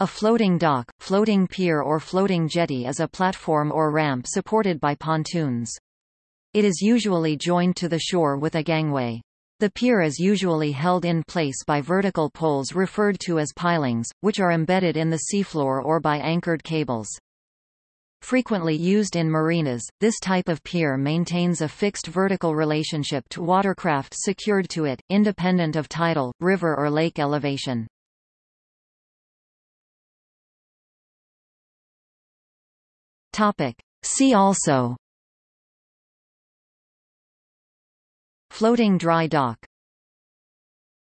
A floating dock, floating pier or floating jetty is a platform or ramp supported by pontoons. It is usually joined to the shore with a gangway. The pier is usually held in place by vertical poles referred to as pilings, which are embedded in the seafloor or by anchored cables. Frequently used in marinas, this type of pier maintains a fixed vertical relationship to watercraft secured to it, independent of tidal, river or lake elevation. See also. Floating dry dock